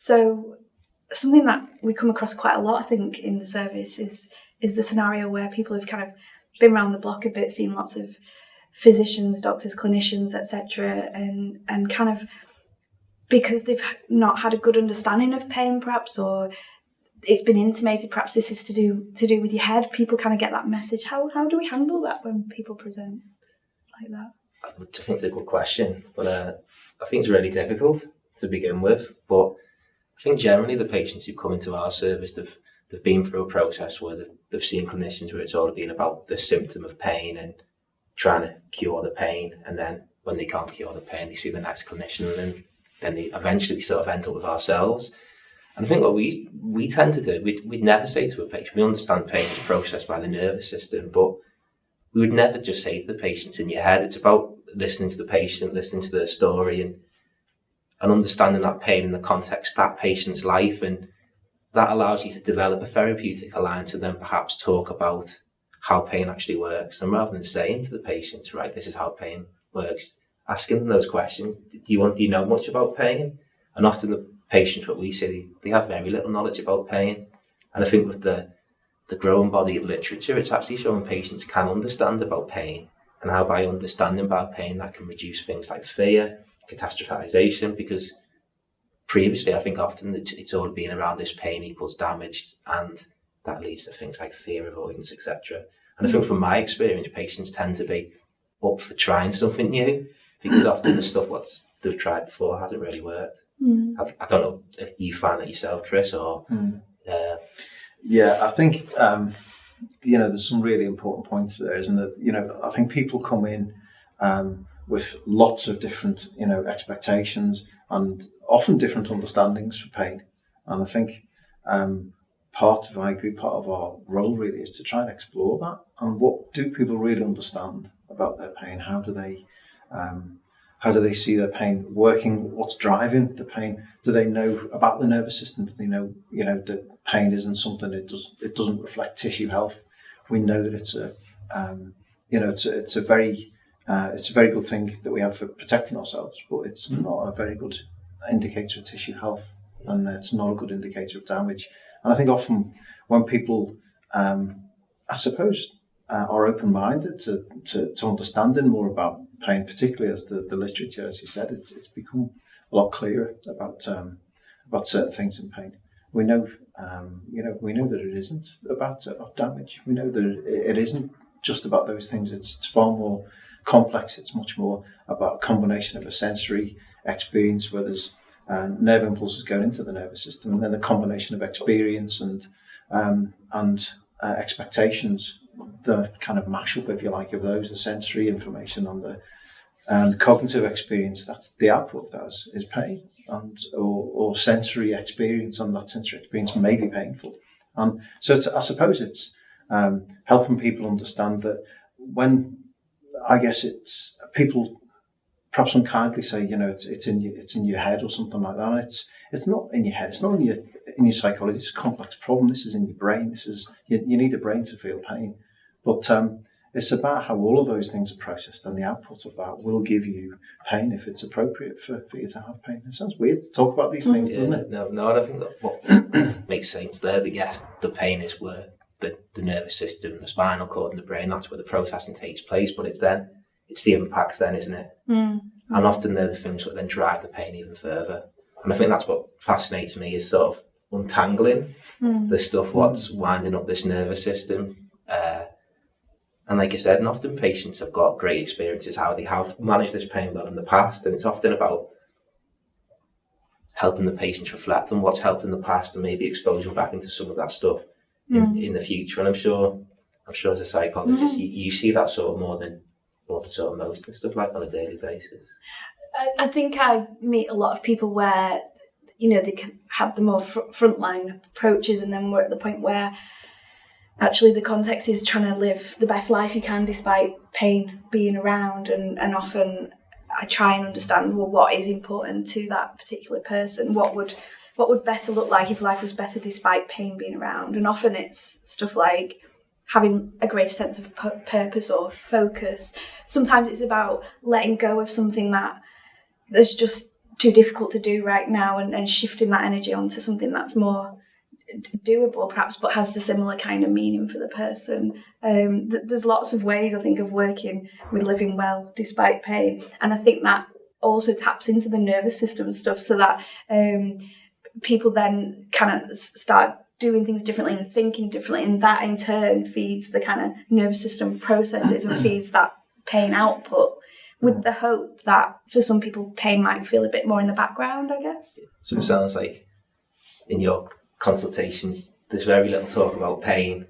So something that we come across quite a lot, I think, in the service is is the scenario where people have kind of been around the block a bit, seen lots of physicians, doctors, clinicians, etc., and and kind of because they've not had a good understanding of pain, perhaps, or it's been intimated perhaps this is to do to do with your head. People kind of get that message. How how do we handle that when people present like that? I think it's a good question, but uh, I think it's really difficult to begin with. But I think generally the patients who come into our service, they've they've been through a process where they've, they've seen clinicians where it's all been about the symptom of pain and trying to cure the pain, and then when they can't cure the pain, they see the next clinician, and then then they eventually sort of end up with ourselves. And I think what we we tend to do, we'd, we'd never say to a patient, we understand pain is processed by the nervous system, but we would never just say to the patient in your head. It's about listening to the patient, listening to their story, and and understanding that pain in the context of that patient's life, and that allows you to develop a therapeutic alliance, and then perhaps talk about how pain actually works. And rather than saying to the patient, right, this is how pain works, asking them those questions. Do you want? Do you know much about pain? And often the patients, what we see, they have very little knowledge about pain. And I think with the the growing body of literature, it's actually showing patients can understand about pain and how by understanding about pain that can reduce things like fear, catastrophization, because previously I think often it's all been around this pain equals damage and that leads to things like fear avoidance, etc. And I think from my experience, patients tend to be up for trying something new because often the stuff what's they've tried before hasn't really worked. Mm. I, I, don't know if you find that yourself, Chris, or mm. uh, yeah, I think um, you know there's some really important points there, isn't it? You know, I think people come in um, with lots of different you know expectations and often different understandings for pain, and I think. Um, part of I agree part of our role really is to try and explore that and what do people really understand about their pain how do they um, how do they see their pain working? What's driving the pain? Do they know about the nervous system? Do they know, you know, that pain isn't something it does it doesn't reflect tissue health. We know that it's a, um, you know, it's a, it's a very uh, it's a very good thing that we have for protecting ourselves, but it's not a very good indicator of tissue health, and it's not a good indicator of damage. And I think often when people, um, I suppose, uh, are open-minded to, to, to understanding more about pain, particularly as the, the literature, as you said, it's, it's become a lot clearer about um, about certain things in pain. We know, um, you know, we know that it isn't about, uh, damage. We know that it, it isn't just about those things. It's, it's far more complex. It's much more about a combination of a sensory experience where there's uh, nerve impulses going into the nervous system, and then a combination of experience and um, and uh, expectations the kind of mashup, if you like, of those, the sensory information and the and cognitive experience, that's the output does is pain and or, or sensory experience and that sensory experience may be painful. And so I suppose it's um, helping people understand that when I guess it's people perhaps unkindly say, you know, it's it's in your, it's in your head or something like that. And it's it's not in your head. It's not in your in your psychology. It's a complex problem. This is in your brain. This is you, you need a brain to feel pain. But um, it's about how all of those things are processed, and the output of that will give you pain if it's appropriate for, for you to have pain. It sounds weird to talk about these things, yeah, doesn't it? No, no, I think that what makes sense there. The yes, the pain is where the, the nervous system, the spinal cord, and the brain. That's where the processing takes place. But it's then it's the impacts, then, isn't it? Mm. And often they're the things that then drive the pain even further. And I think that's what fascinates me is sort of untangling mm. the stuff what's winding up this nervous system. Uh, and like I said, and often patients have got great experiences how they have managed this pain well in the past, and it's often about helping the patients reflect on what's helped in the past and maybe exposure back into some of that stuff mm. in, in, the future. And I'm sure, I'm sure as a psychologist, mm. you, you see that sort of more than more than sort of most and stuff like on a daily basis. I think I meet a lot of people where you know they can have the more fr- frontline approaches, and then we're at the point where actually the context is trying to live the best life you can despite pain being around and, and often I try and understand well what is important to that particular person what would what would better look like if life was better despite pain being around? And often it's stuff like having a greater sense of purpose or focus. Sometimes it's about letting go of something that there's just too difficult to do right now and, and shifting that energy onto something that's more doable perhaps but has a similar kind of meaning for the person. Um, th- there's lots of ways i think of working with living well despite pain. And i think that also taps into the nervous system stuff so that um, people then kind of start doing things differently and thinking differently and that in turn feeds the kind of nervous system processes and feeds that pain output with mm. the hope that for some people pain might feel a bit more in the background i guess. So it sounds like in your consultations, there's very little talk about pain,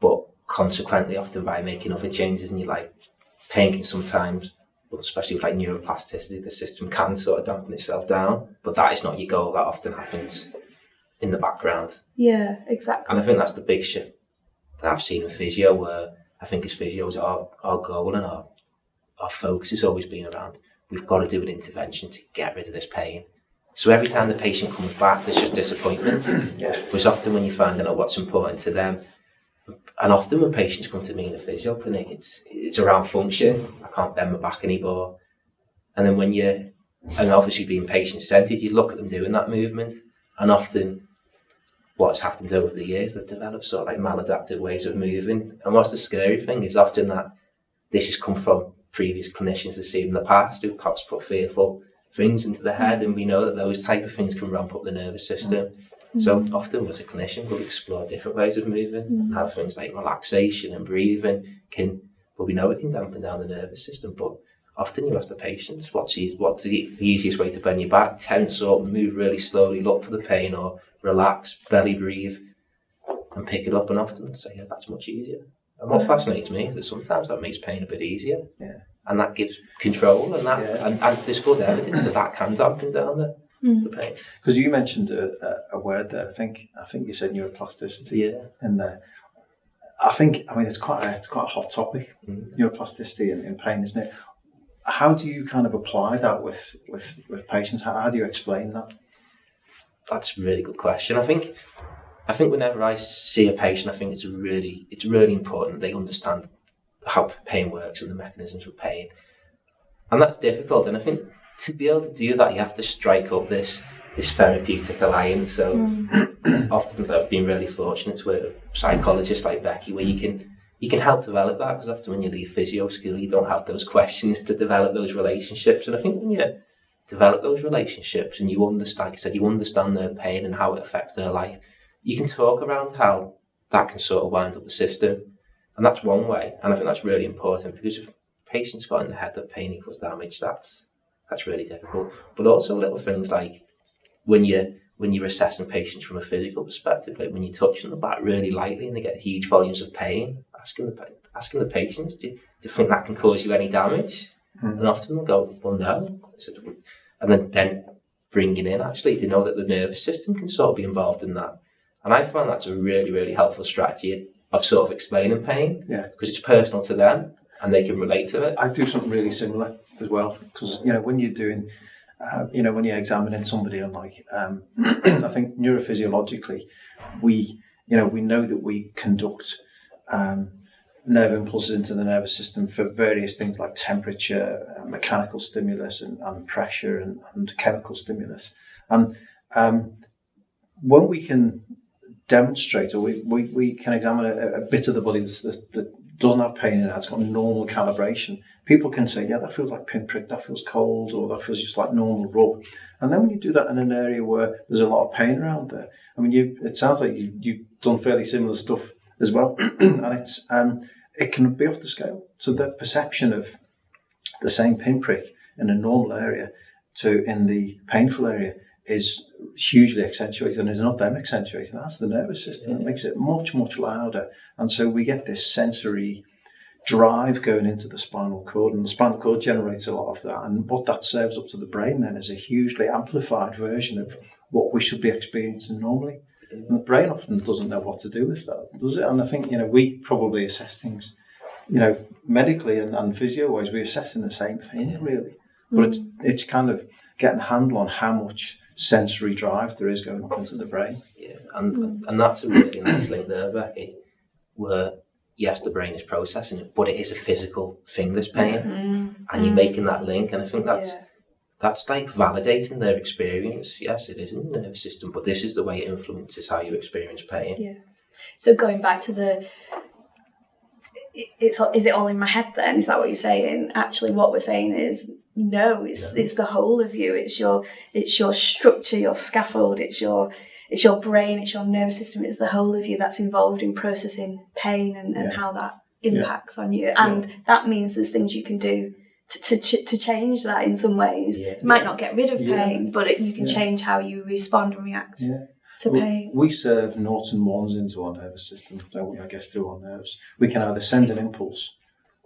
but consequently, often by making other changes in your life, pain can sometimes, well, especially with like neuroplasticity, the system can sort of dampen itself down. But that is not your goal. That often happens in the background, yeah exactly and I think that's the big shift that I've seen in physio, where I think as physios, our our goal and our our focus has always been around we've got to do an intervention to get rid of this pain. So every time the patient comes back, there's just disappointment. Yeah. Whereas often when you find out what's important to them, and often when patients come to me in a physio clinic, it's it's around function. Can't bend my back anymore. And then when you, and obviously being patient centered, you look at them doing that movement, and often what's happened over the years, they've developed sort of like maladaptive ways of moving. And what's the scary thing is often that this has come from previous clinicians they've seen in the past who perhaps put fearful things into the head, and we know that those type of things can ramp up the nervous system. Mm-hmm. So often as a clinician, we'll explore different ways of moving and have things like relaxation and breathing can, well, we know it can dampen down the nervous system, but often you ask the patients, what's, e- what's the, the easiest way to bend your back? Tense up, move really slowly, look for the pain, or relax, belly breathe, and pick it up. And often say, yeah, that's much easier. And what fascinates me is that sometimes that makes pain a bit easier. Yeah. And that gives control, and that, Yeah. and, and there's good evidence that that can dampen down the, hmm. the pain. Because you mentioned a, a, a word there. I think I think you said neuroplasticity Yeah. in there. I think I mean it's quite a, it's quite a hot topic, Mm. neuroplasticity and, and pain, isn't it? How do you kind of apply that with with, with patients? How, how do you explain that? That's a really good question. I think I think whenever I see a patient, I think it's really it's really important they understand how pain works and the mechanisms of pain. And that's difficult. And I think to be able to do that you have to strike up this this therapeutic alliance. So hmm. often I've been really fortunate to work with psychologists like Becky where you can you can help develop that because often when you leave physio school you don't have those questions to develop those relationships. And I think when you develop those relationships and you understand, like I said, you understand their pain and how it affects their life, you can talk around how that can sort of wind up the system. And that's one way. And I think that's really important because if patients got in the head that pain equals damage, that's that's really difficult. But also little things like when you when you're assessing patients from a physical perspective, like when you're touching the back really lightly and they get huge volumes of pain, asking the asking the patients, do you, do you think that can cause you any damage? Mm-hmm. And often they'll go, well, no. And then, then bringing in actually to know that the nervous system can sort of be involved in that. And I find that's a really, really helpful strategy of sort of explaining pain Yeah. because it's personal to them and they can relate to it. I do something really similar as well because you know when you're doing, uh, you know when you're examining somebody on like, um, I think neurophysiologically, we you know we know that we conduct um, nerve impulses into the nervous system for various things like temperature, uh, mechanical stimulus, and, and pressure, and, and chemical stimulus, and um, when we can demonstrate or we, we, we can examine a, a bit of the body that, that doesn't have pain in it, it's got normal calibration, people can say, yeah, that feels like pinprick, that feels cold, or that feels just like normal rub. And then when you do that in an area where there's a lot of pain around there, I mean, you, it sounds like you, you've done fairly similar stuff as well, and it's um, it can be off the scale. So the perception of the same pinprick in a normal area to in the painful area is hugely accentuated and it's not them accentuating that's the nervous system. It makes it much much louder. And so we get this sensory drive going into the spinal cord and the spinal cord generates a lot of that. And what that serves up to the brain then is a hugely amplified version of what we should be experiencing normally. Mm-hmm. And the brain often doesn't know what to do with that does it? And i think you know we probably assess things you know medically and, and physio wise we're assessing the same thing really. But mm. it's it's kind of getting a handle on how much sensory drive there is going up into the brain. Yeah, and and that's a really nice link there, Becky, where yes, the brain is processing it, but it is a physical thing, this pain, mm-hmm. and you're mm-hmm. making that link, and I think that's Yeah. that's like validating their experience. Yes, it is in the nervous system, but this is the way it influences how you experience pain. Yeah. So going back to the, it's is it all in my head then? Is that what you're saying? Actually, what we're saying is no. It's it's the whole of you. It's your it's your structure, your scaffold. It's your it's your brain. It's your nervous system. It's the whole of you that's involved in processing pain and, and Yeah. how that impacts on you. And that means there's things you can do. To, to, to change that in some ways, Yeah. you might not get rid of Yeah. pain, but it, you can Yeah. change how you respond and react Yeah. to We- pain. We serve noughts and ones into our nervous system, don't we? I guess through our nerves. We can either send an impulse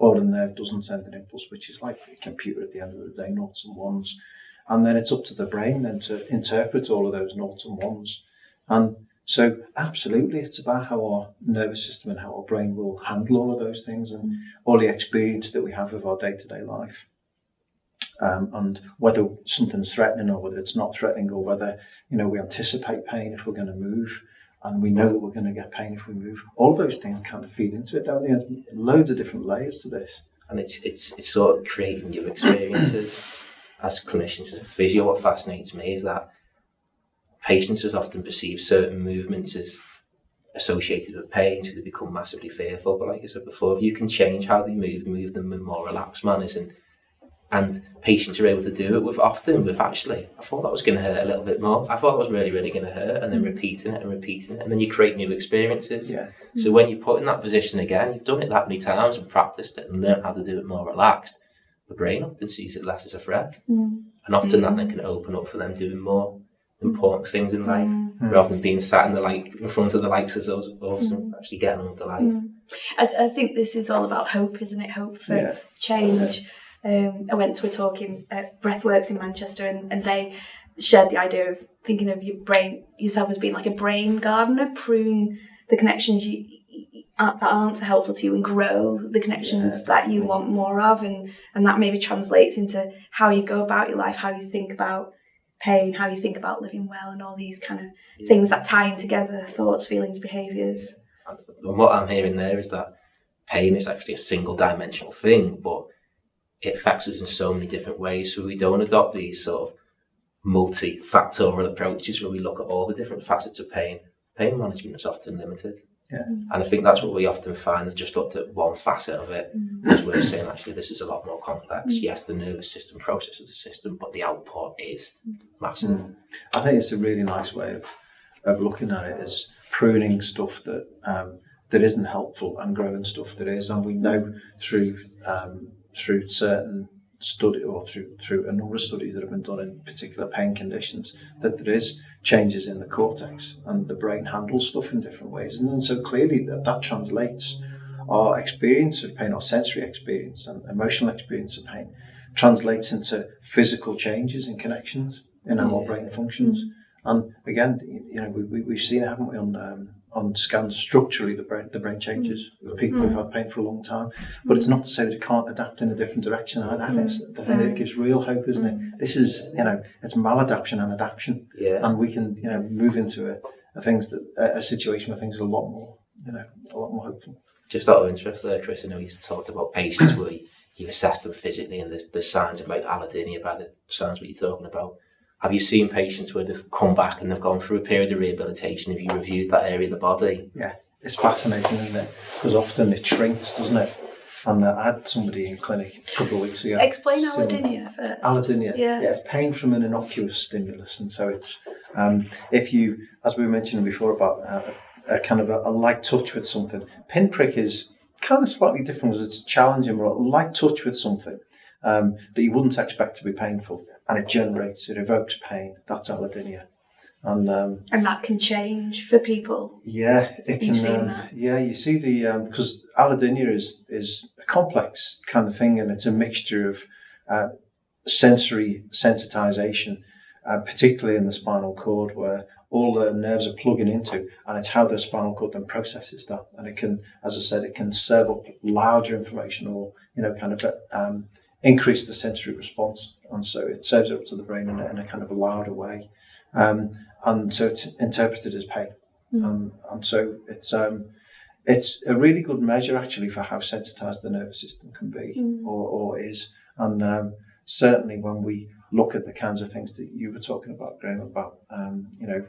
or the nerve doesn't send an impulse, which is like a computer at the end of the day, noughts and ones. And then it's up to the brain then to interpret all of those noughts and ones. And so, absolutely, it's about how our nervous system and how our brain will handle all of those things and all the experience that we have of our day to day life. Um, and whether something's threatening or whether it's not threatening or whether you know we anticipate pain if we're going to move and we know that we're going to get pain if we move all those things kind of feed into it don't they there's loads of different layers to this and it's it's it's sort of creating new experiences as clinicians as a physio. What fascinates me is that patients have often perceive certain movements as associated with pain, so they become massively fearful. But like I said before, if you can change how they move, move them in more relaxed manners, and and patients are able to do it with often with actually, I thought that was going to hurt a little bit more. I thought it was really, really going to hurt, and then repeating it and repeating it, and then you create new experiences. yeah So when you're put in that position again, you've done it that many times and practiced it and learned how to do it more relaxed. The brain often sees it less as a threat, Mm. and often that then can open up for them doing more important things in life Mm. rather than being sat in the light in front of the lights as those of us and actually getting on with the life. Mm. I, I think this is all about hope, isn't it? Hope for Yeah. change. Um, I went to a talk in uh, Breathworks in Manchester, and, and they shared the idea of thinking of your brain yourself as being like a brain gardener, prune the connections you that aren't so helpful to you, and grow the connections Yeah, that you want more of, and and that maybe translates into how you go about your life, how you think about pain, how you think about living well, and all these kind of things that tie in together: thoughts, feelings, behaviours. And what I'm hearing there is that pain is actually a single dimensional thing, but it affects us in so many different ways. So we don't adopt these sort of multi-factorial approaches where we look at all the different facets of pain. Pain management is often limited. Yeah. And I think that's what we often find. We've just looked at one facet of it, as we're saying actually this is a lot more complex. Yes, the nervous system processes the system, but the output is massive. Mm. I think it's a really nice way of, of looking at it as pruning stuff that um, that isn't helpful and growing stuff that is. And we know through um, through certain study or through through a number of studies that have been done in particular pain conditions that there is changes in the cortex and the brain handles stuff in different ways. And then so clearly that that translates our experience of pain, our sensory experience and emotional experience of pain translates into physical changes in connections in how our brain functions. And again, you know, we, we, we've seen it, haven't we, on um, on scans structurally the brain the brain changes mm. with people who've mm. had pain for a long time. Mm. But it's not to say that it can't adapt in a different direction. I, I think it's the thing that it gives real hope, isn't it? This is you know, it's maladaptation and adaptation, Yeah. and we can you know move into a, a things that a, a situation where things are a lot more you know a lot more hopeful. Just out of interest there, Chris, I know you talked about patients where you- you've assessed them physically and there's, there's signs of like allodynia by the signs what you're talking about. Have you seen patients where they've come back and they've gone through a period of rehabilitation? Have you reviewed that area of the body? Yeah, it's fascinating, isn't it? Because often it shrinks, doesn't it? And uh, I had somebody in clinic a couple of weeks ago. Explain So- allodynia first. Allodynia. Yeah. it's pain from an innocuous stimulus, and so it's um, if you, as we were mentioning before about uh, a kind of a, a light touch with something. Pinprick is kind of slightly different because it's challenging, but a light touch with something um, that you wouldn't expect to be painful, and it generates, it evokes pain. That's allodynia, and um, And that can change for people. yeah, it can. You've seen um? Yeah, you see the um, because allodynia is is a complex kind of thing, and it's a mixture of uh, sensory sensitization, uh, particularly in the spinal cord, where all the nerves are plugging into, and it's how the spinal cord then processes that, and it can, as I said, it can serve up larger information or you know kind of um, increase the sensory response, and so it serves it up to the brain in a, in a kind of a louder way, um, and so it's interpreted as pain. Um, and so it's um, it's a really good measure actually for how sensitized the nervous system can be or, or is. And um, certainly when we look at the kinds of things that you were talking about, Graham, about um, you know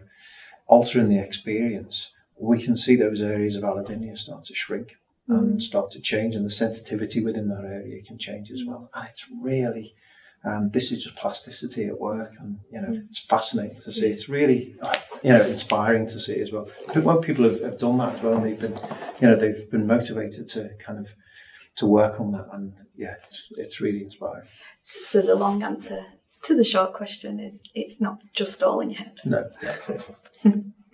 altering the experience, we can see those areas of allodynia start to shrink and mm. start to change, and the sensitivity within that area can change as well. And it's really um, this is just plasticity at work, and you know mm. it's fascinating to see. Mm. It's really you know inspiring to see as well. But when people have, have done that as well, and they've been you know they've been motivated to kind of to work on that, and yeah, it's it's really inspiring. So, so the long answer to the short question is it's not just all in your head. No.